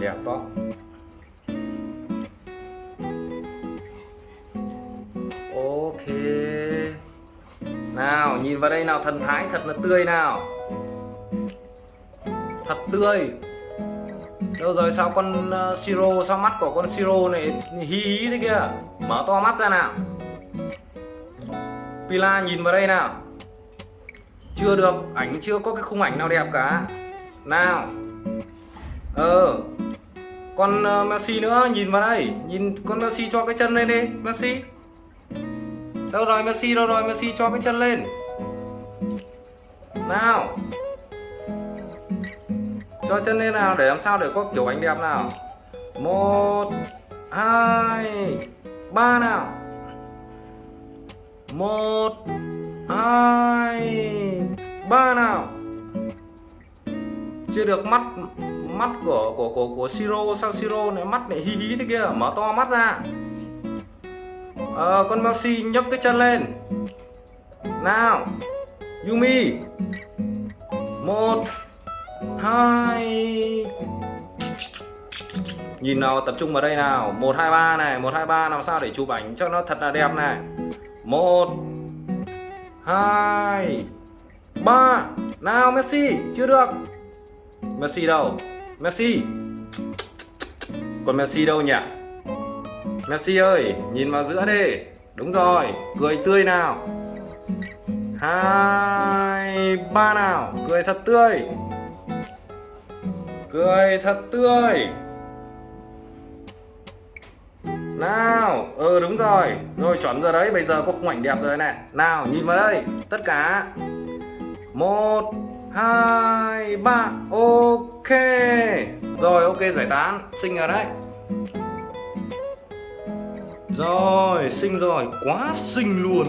đẹp đó. Ok. Nào nhìn vào đây nào thần thái thật là tươi nào. Thật tươi. Đâu rồi sao con ờ, uh, siro sao mắt của con siro này hí hí thế kia? Mở to mắt ra nào. Pila nhìn vào đây nào. Chưa được ảnh chưa có cái khung ảnh nào đẹp cả. Nào ờ. Con uh, ờ, Messi nữa nhìn vào đây. Nhìn con Messi cho cái chân lên đi Messi. Đâu rồi Messi đâu rồi Messi cho cái chân lên. Nào. Cho chân lên nào để làm sao để có kiểu ảnh đẹp nào. Một hai ba nào. Một hai ba nào. Chưa được mắt mắt của của của của siro sao siro này mắt này hí hí thế kia? Mở to mắt ra. Ờ con Maxi nhấc cái chân lên. Nào, Yumi. Một, hai. Nhìn nào, tập trung vào đây nào. Một, hai, ba này. Một, hai, ba, làm sao để chụp ảnh cho nó thật là đẹp này. Một, hai, ba. Nào, Messi, chưa được. Messi đâu? Messi. Còn Messi đâu nhỉ? Messi ơi, nhìn vào giữa đi. Đúng rồi, cười tươi nào. Hai, ba nào, cười thật tươi. Cười thật tươi. Nào ừ đúng rồi. Rồi chuẩn rồi đấy, bây giờ có khung ảnh đẹp rồi này. Nào, nhìn vào đây, tất cả. Một hai, ba, ok. Rồi, ok, giải tán. Sinh rồi đấy. Rồi sinh rồi. Quá sinh luôn.